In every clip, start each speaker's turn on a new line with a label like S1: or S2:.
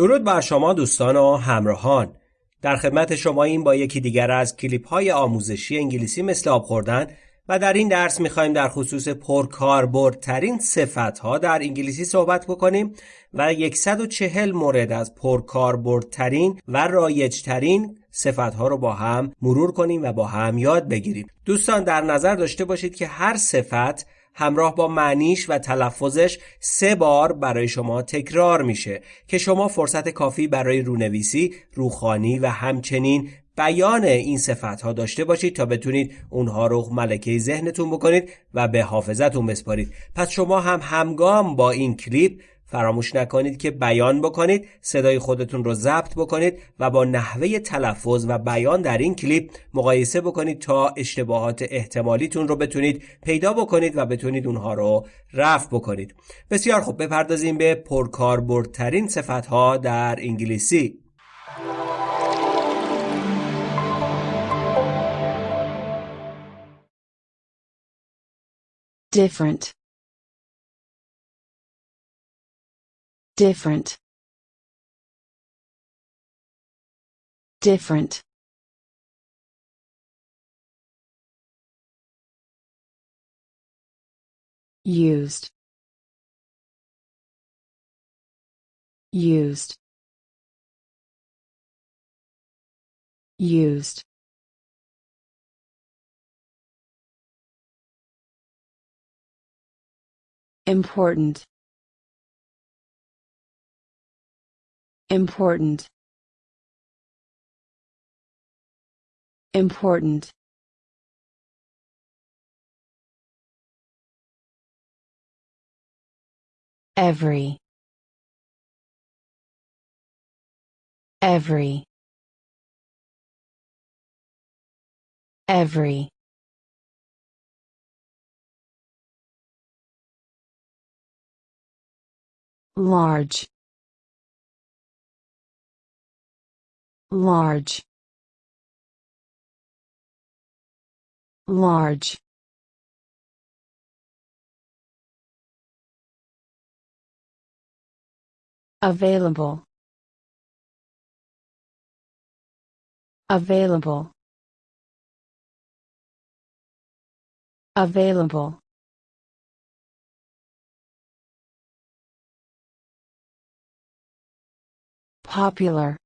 S1: درود بر شما دوستان و همراهان. در خدمت شما این با یکی دیگر از کلیپ های آموزشی انگلیسی مثل آب خوردن و در این درس می‌خوایم در خصوص پرکاربردترین صفت ها در انگلیسی صحبت بکنیم و 140 مورد از پرکاربردترین و رایجترین صفت ها رو با هم مرور کنیم و با هم یاد بگیریم. دوستان در نظر داشته باشید که هر صفت همراه با معنیش و تلفظش سه بار برای شما تکرار میشه که شما فرصت کافی برای رونویسی، روخانی و همچنین بیان این صفت ها داشته باشید تا بتونید اونها رو ملکه ذهنتون بکنید و به حافظتون بسپارید. پس شما هم همگام با این کلیپ فراموش نکنید که بیان بکنید صدای خودتون رو ضبط بکنید و با نحوه تلفظ و بیان در این کلیپ مقایسه بکنید تا اشتباهات احتمالیتون رو بتونید پیدا بکنید و بتونید اونها رو رفع بکنید. بسیار خوب بپردازیم به پرکاربردترین صفت ها در انگلیسی.
S2: Different. Different. Different. Used. Used. Used. Important important. Important. Every. Every. Every. Large large large available available available. Popular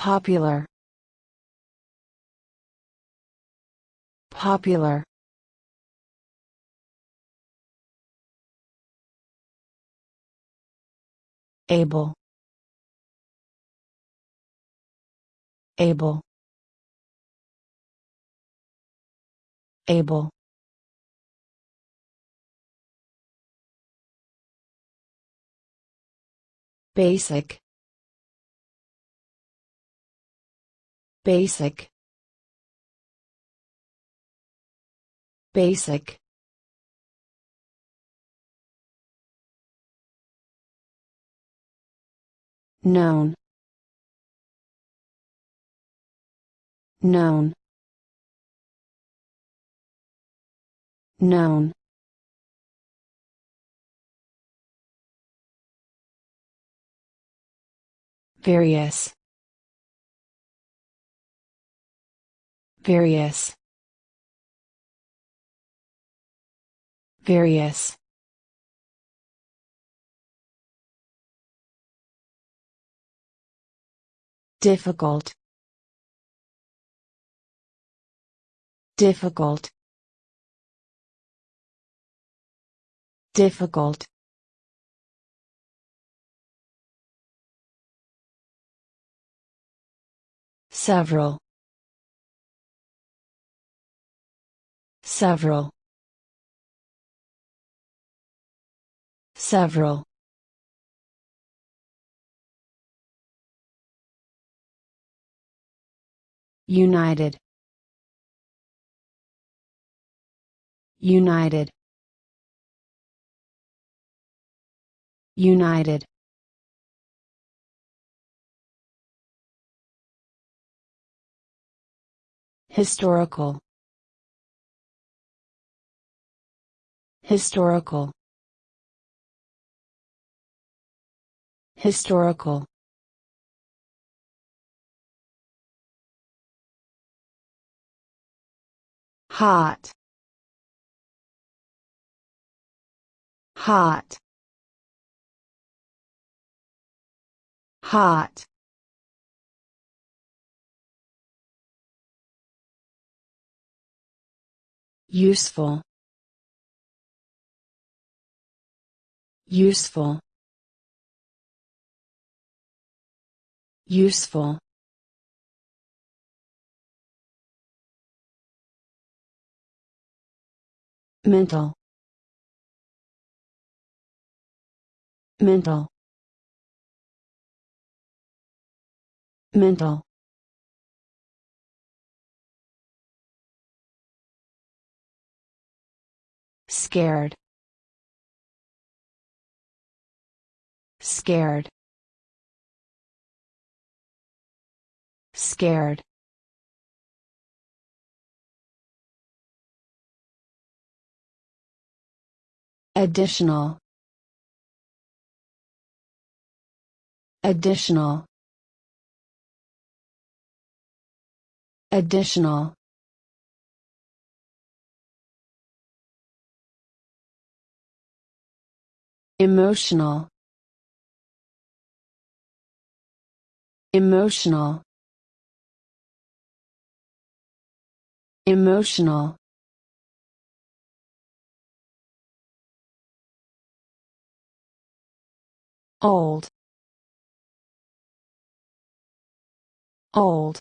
S2: popular. Popular. Able. Able. Able. Basic basic. Basic. Known. Known. Known. Various various. Various. Difficult. Difficult. Difficult. Several several. Several. United. United. United. Historical Historical Historical. Hot. Hot. Hot. Useful. Useful. Useful. Mental. Mental. Mental. Scared. Scared. Scared. Additional. Additional. Additional. Emotional. Emotional. Emotional. Old. Old.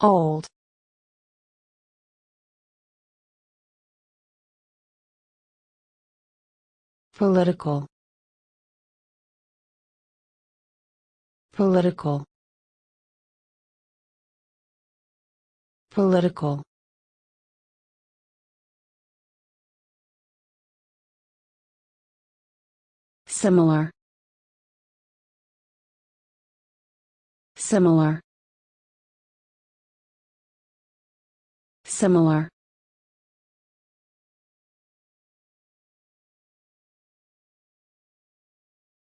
S2: Old. Political. Political. Political. Similar. Similar. Similar.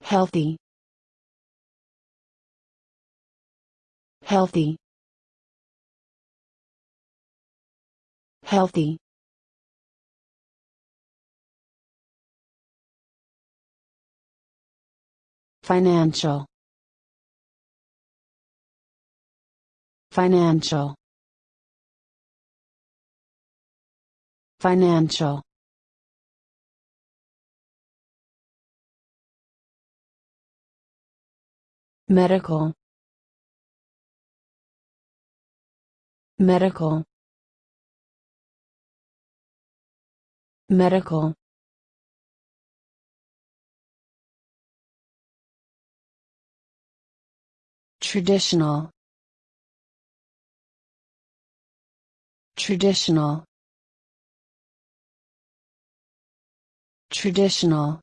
S2: Healthy. Healthy. Healthy. Financial. Financial. Financial. Medical. Medical. Medical. Traditional. Traditional. Traditional.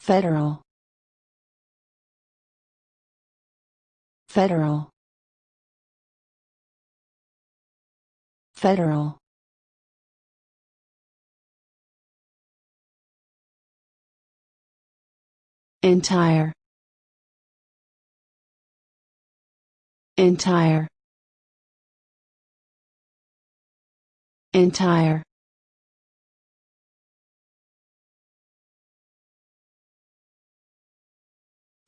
S2: Federal. Federal. Federal. Entire. Entire. Entire.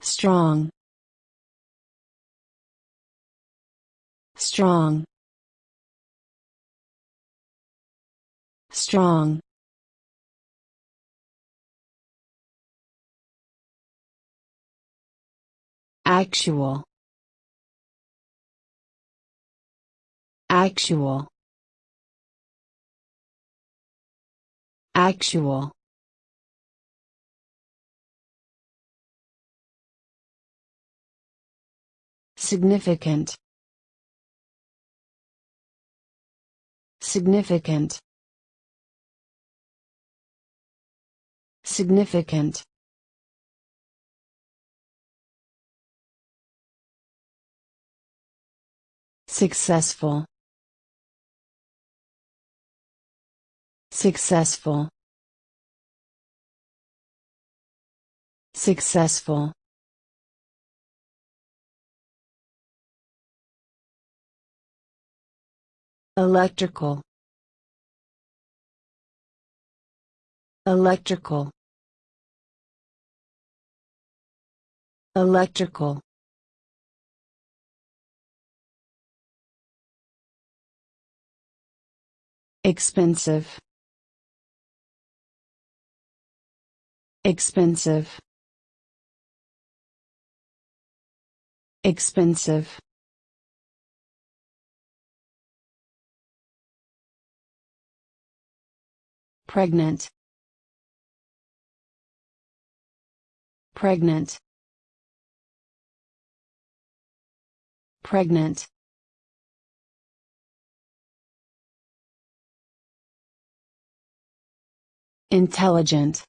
S2: Strong. Strong. Strong. Actual. Actual. Actual. Significant. Significant. Significant. Successful. Successful. Successful. Electrical. Electrical. Electrical. Expensive. Expensive. Expensive. Pregnant. Pregnant. Pregnant. Intelligent.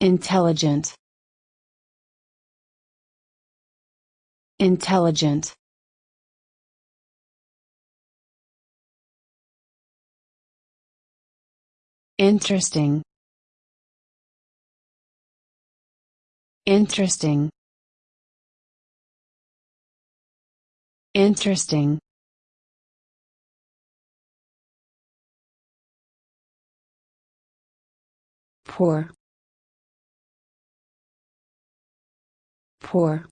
S2: Intelligent. Intelligent. Interesting. Interesting. Interesting. Poor. Poor.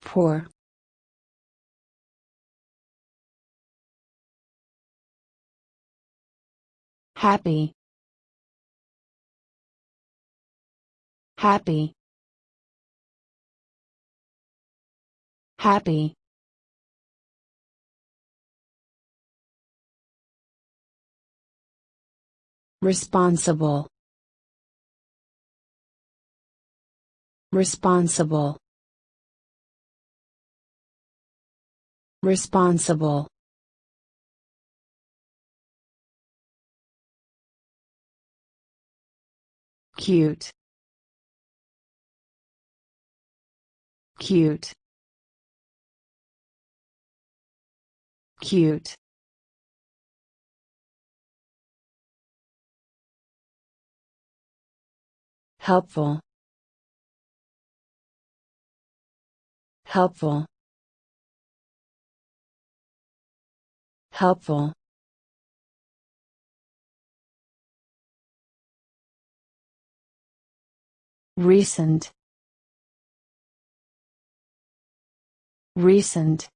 S2: Poor. Happy. Happy. Happy. Responsible. Responsible. Responsible. Cute. Cute. Cute. Helpful. Helpful. Helpful. Recent. Recent.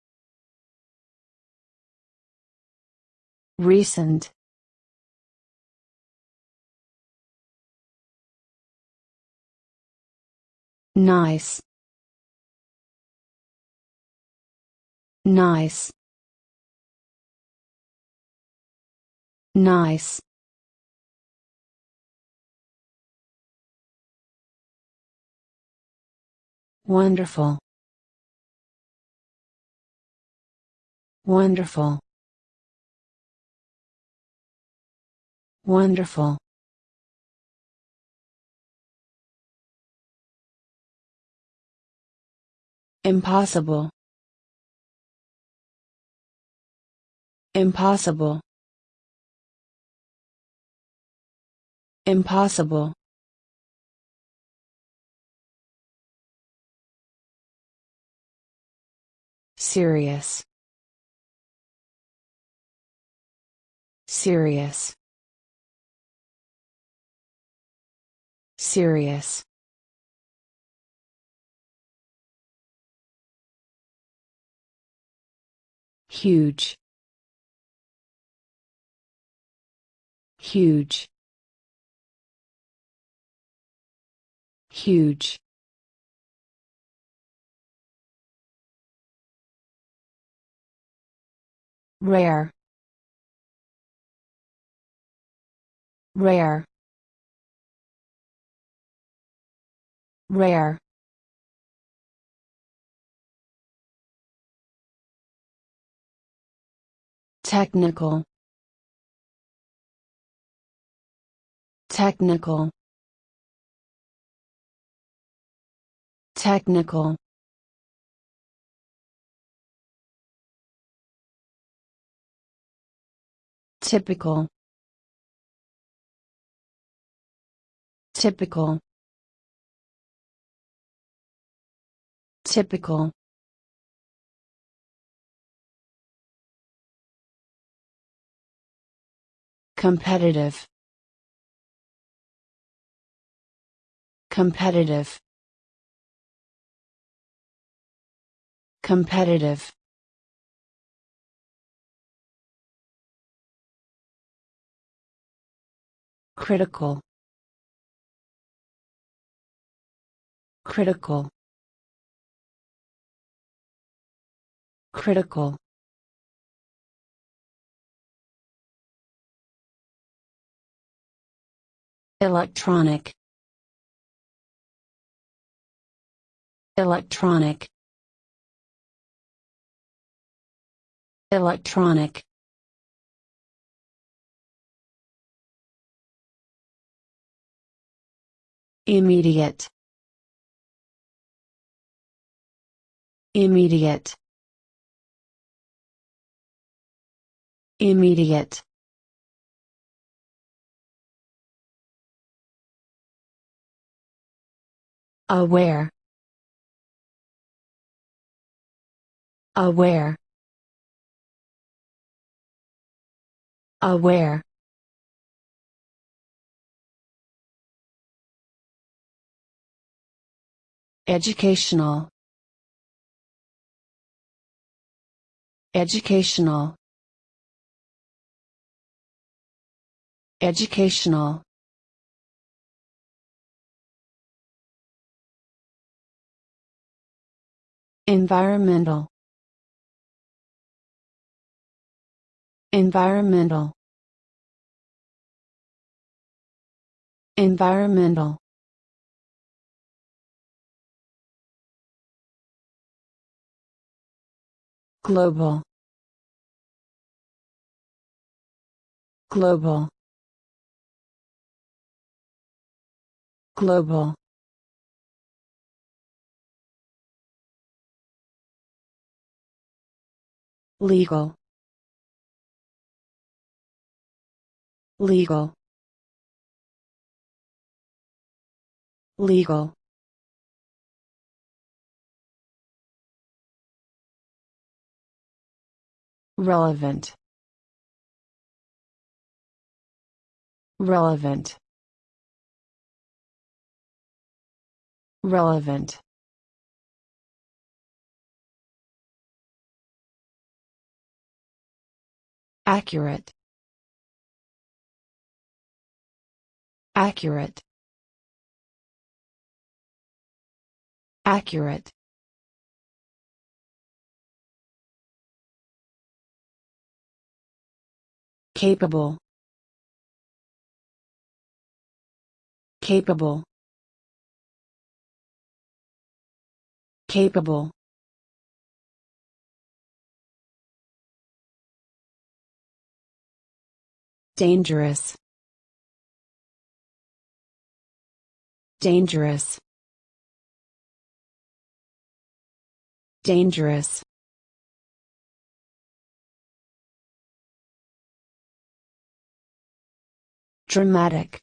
S2: Recent. Nice. Nice. Nice. Wonderful. Wonderful. Wonderful. Impossible. Impossible. Impossible. Serious. Serious. Serious. Huge. Huge. Huge. Rare. Rare. Rare. Technical. Technical. Technical. Typical. Typical. Typical. Competitive. Competitive. Competitive critical critical critical electronic electronic electronic immediate. Immediate. Immediate. Aware. Aware. Aware educational. Educational. Educational. Environmental. Environmental. Environmental global. Global. Global. Legal. Legal. Legal relevant relevant relevant accurate accurate accurate capable. Capable. Capable. Dangerous. Dangerous. Dangerous dramatic.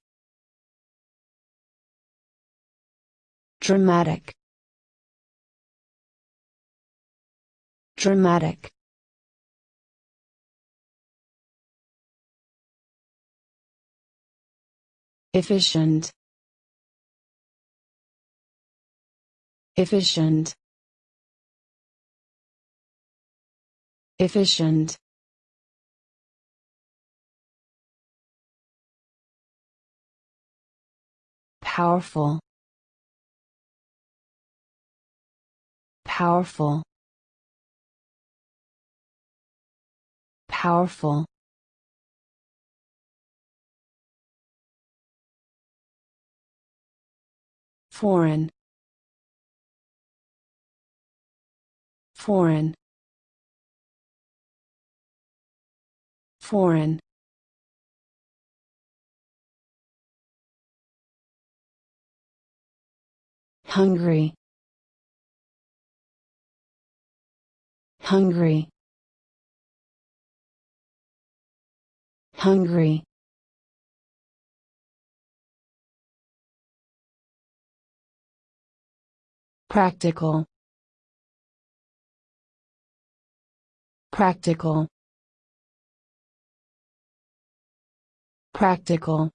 S2: Dramatic. Dramatic. Efficient. Efficient. Efficient powerful. Powerful. Powerful. Foreign. Foreign. Foreign hungry. Hungry. Hungry. Practical. Practical. Practical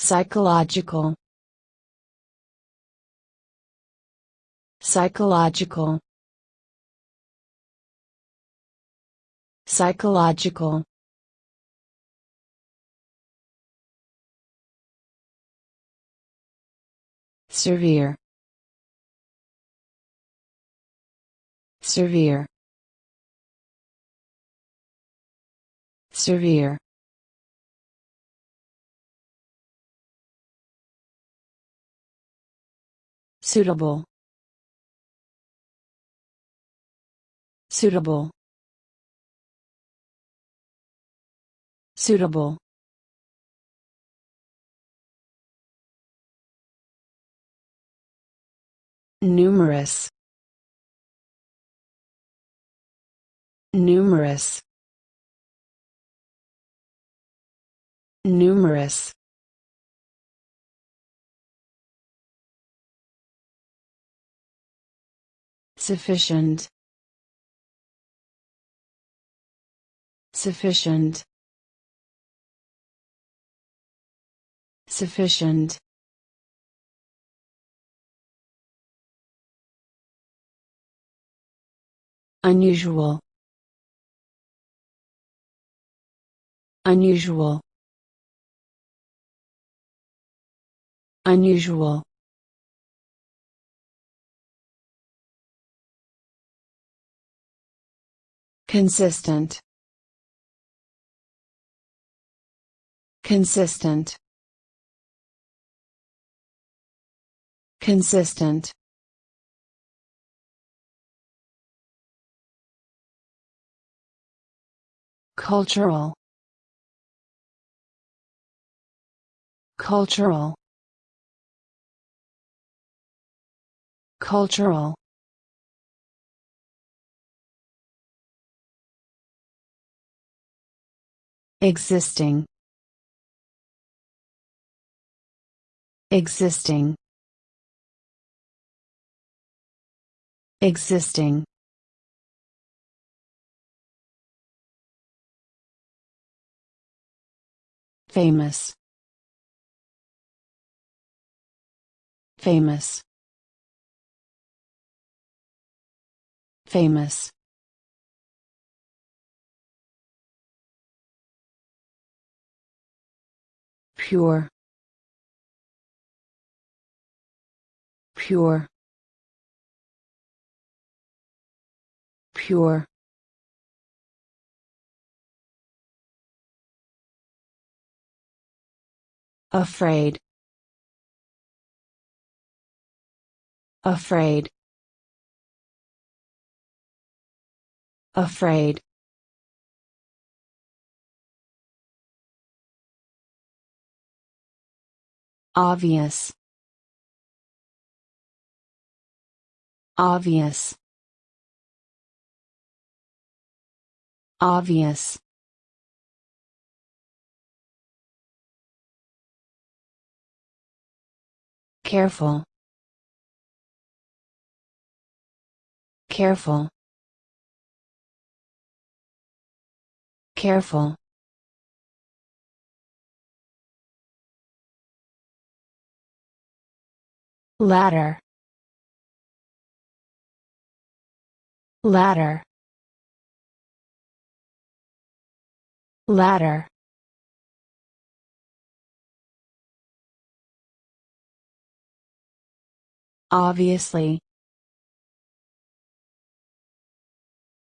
S2: psychological. Psychological. Psychological. Severe. Severe. Severe suitable suitable suitable numerous numerous numerous sufficient. Sufficient. Sufficient. Unusual. Unusual. Unusual consistent. Consistent. Consistent. Cultural. Cultural. Cultural existing existing existing famous famous famous pure. Pure. Pure. Afraid. Afraid. Afraid obvious. Obvious. Obvious. Careful. Careful. Careful ladder. Ladder. Ladder. Obviously.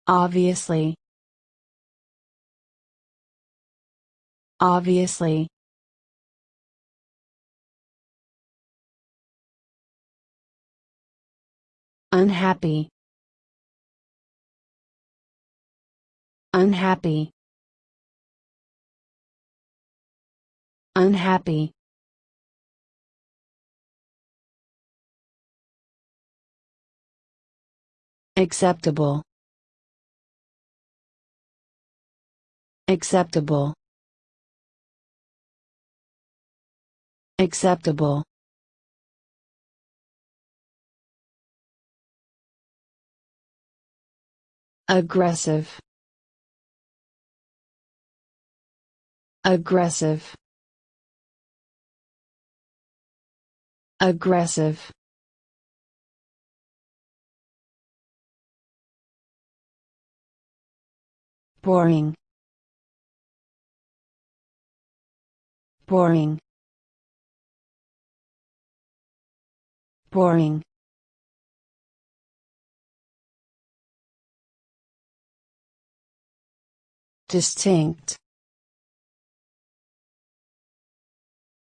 S2: Obviously. Obviously unhappy. Unhappy. Unhappy. Acceptable. Acceptable. Acceptable aggressive. Aggressive. Aggressive. Boring. Boring. Boring distinct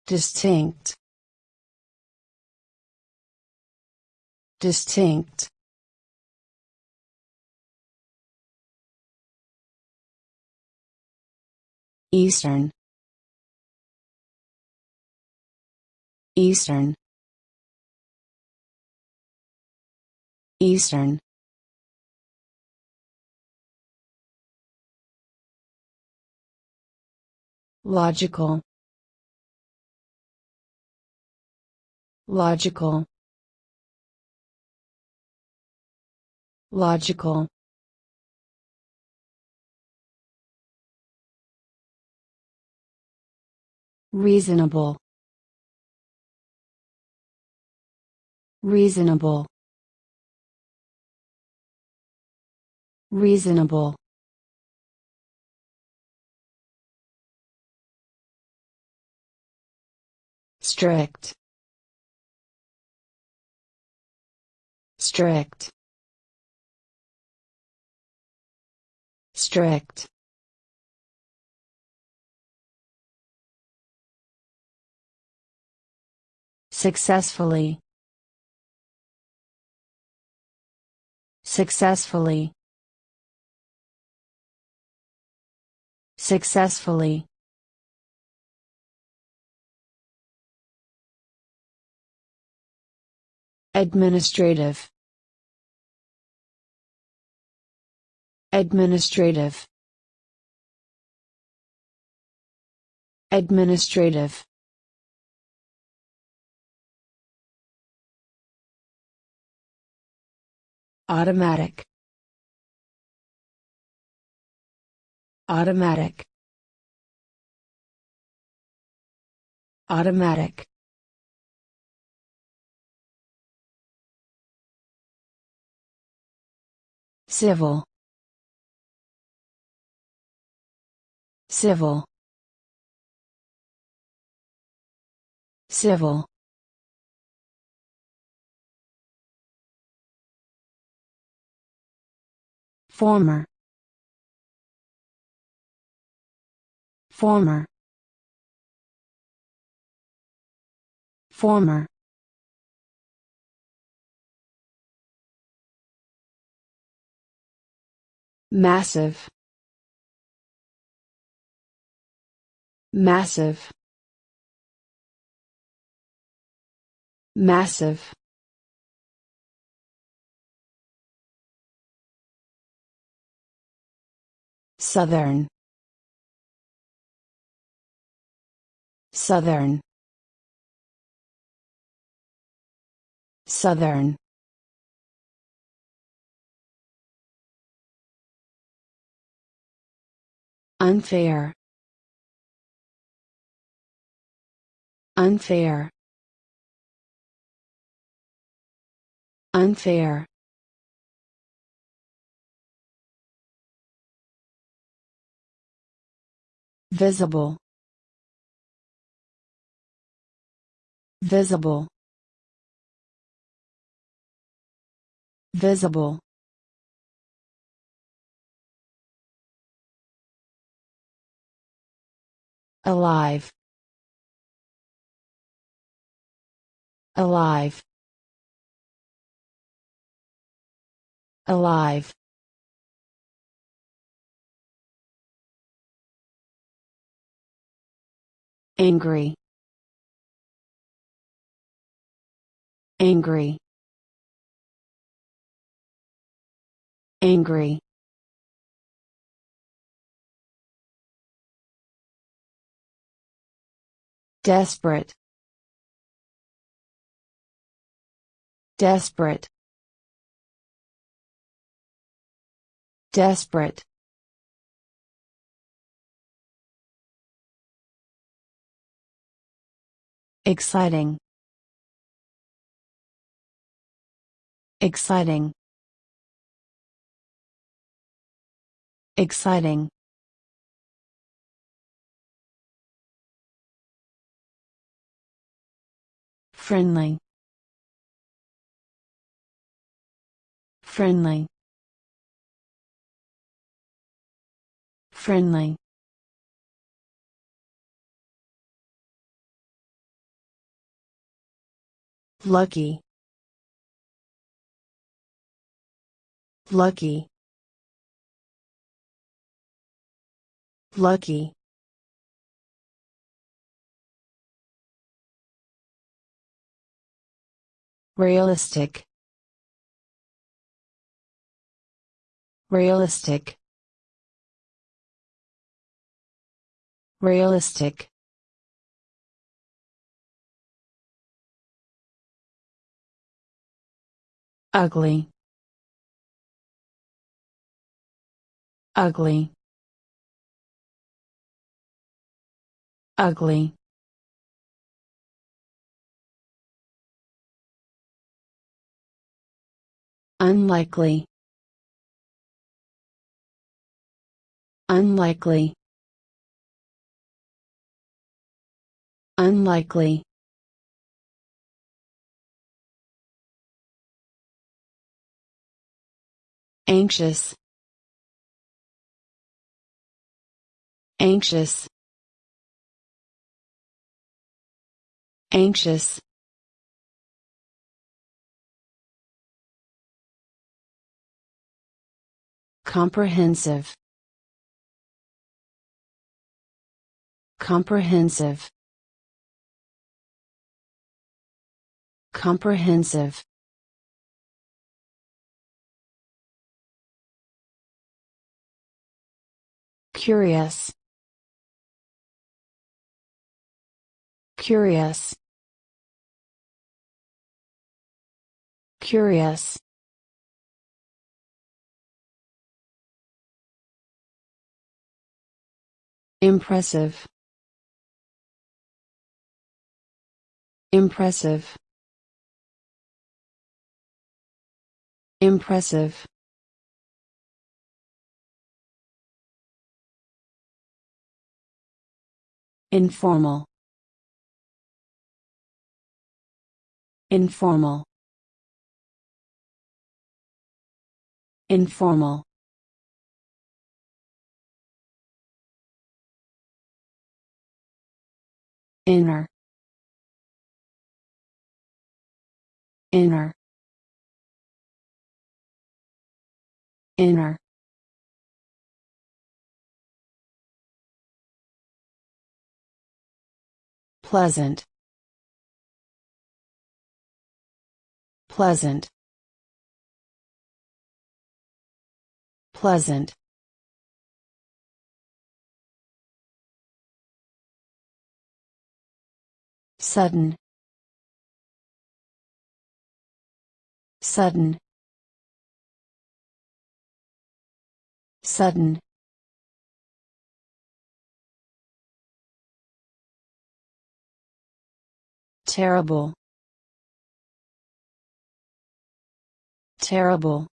S2: distinct distinct. Eastern. Eastern. Eastern Logical. Logical. Logical. Reasonable. Reasonable. Reasonable Strict Strict Strict. Successfully. Successfully. Successfully Administrative. Administrative. Administrative. Automatic. Automatic. Automatic Civil. Civil. Civil. Former. Former. Former Massive. Massive. Massive. Southern. Southern. Southern Unfair. Unfair. Unfair. Visible. Visible. Visible Alive Alive Alive Angry. Angry. angry, desperate, desperate, desperate. Exciting. Exciting. Exciting. Friendly. Friendly. Friendly. Lucky. Lucky. Lucky. Realistic. Realistic. Realistic. Ugly. Ugly. Ugly. Unlikely. Unlikely. Unlikely. Anxious. Anxious. Anxious. Comprehensive. Comprehensive. Comprehensive. Curious. Curious. Curious. Impressive. Impressive. Impressive. Informal. Informal. Informal. Inner. Inner. Inner. Pleasant. Pleasant. Pleasant. Sudden. Sudden. Sudden. Terrible. Terrible.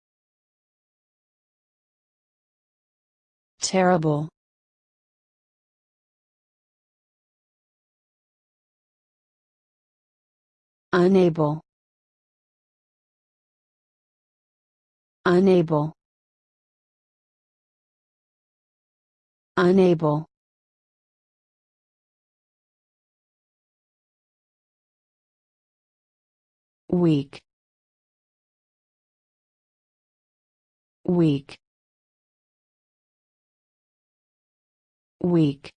S2: Terrible. Unable. Unable. Unable. Weak. Weak. Weak.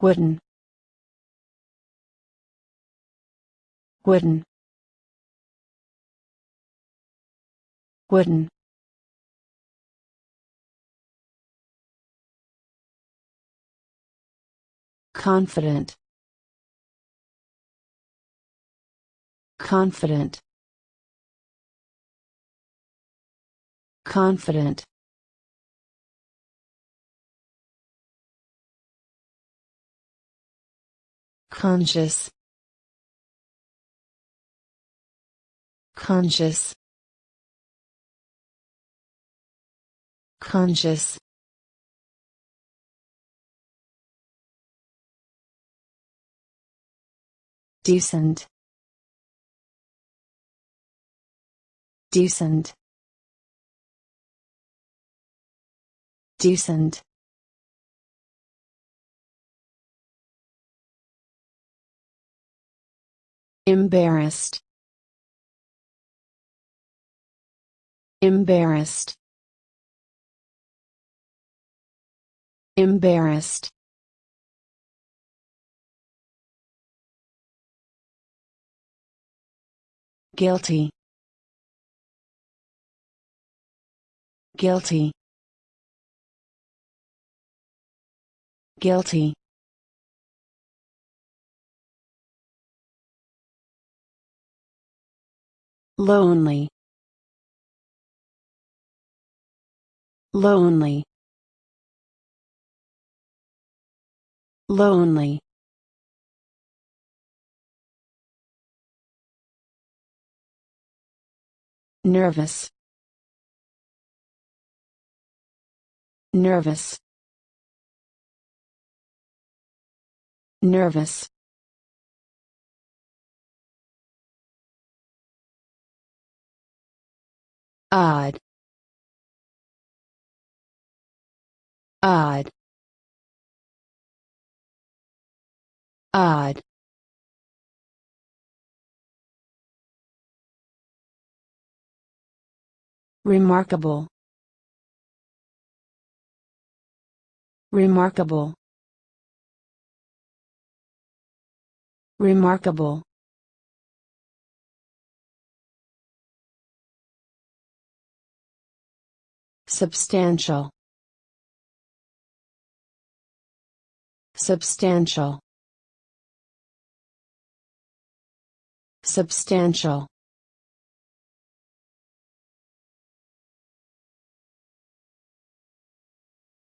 S2: Wooden. wooden. Wooden. Confident. Confident. Confident conscious conscious conscious decent decent decent embarrassed. Embarrassed. Embarrassed. Guilty. Guilty. Guilty lonely lonely lonely. Nervous nervous. Nervous odd odd odd remarkable remarkable remarkable substantial. Substantial. Substantial.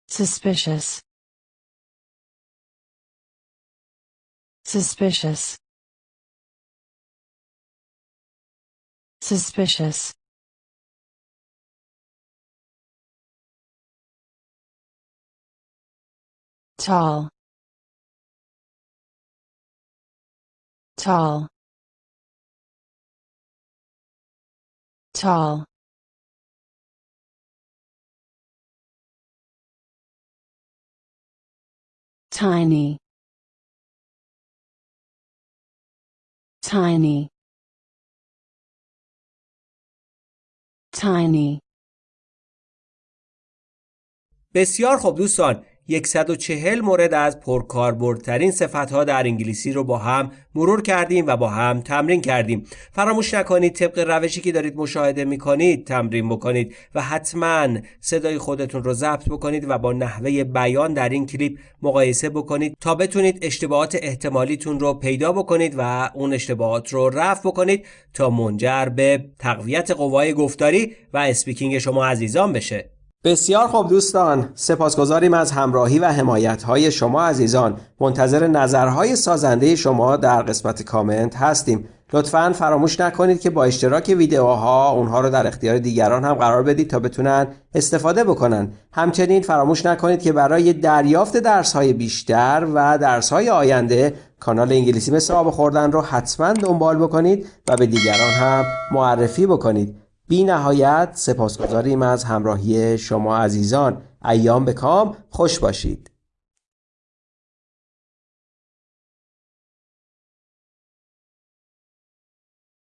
S2: Suspicious. Suspicious. Suspicious tall tall tall tiny tiny tiny
S1: بسیار خوب دوستان 140 مورد از پرکاربردترین صفتها در انگلیسی رو با هم مرور کردیم و با هم تمرین کردیم. فراموش نکنید طبق روشی که دارید مشاهده می‌کنید تمرین بکنید و حتما صدای خودتون رو ضبط بکنید و با نحوه بیان در این کلیپ مقایسه بکنید تا بتونید اشتباهات احتمالیتون رو پیدا بکنید و اون اشتباهات رو رفع بکنید تا منجر به تقویت قوای گفتاری و اسپیکینگ شما عزیزان بشه. بسیار خوب دوستان سپاسگزاریم از همراهی و حمایت های شما عزیزان. منتظر نظرهای سازنده شما در قسمت کامنت هستیم. لطفا فراموش نکنید که با اشتراک ویدیوها اونها رو در اختیار دیگران هم قرار بدید تا بتونن استفاده بکنن. همچنین فراموش نکنید که برای دریافت درس های بیشتر و درس های آینده کانال انگلیسی مثل آب خوردن رو حتما دنبال بکنید و به دیگران هم معرفی بکنید. بی نهایت سپاسگزاریم از همراهی شما عزیزان. ایام به کام. خوش باشید.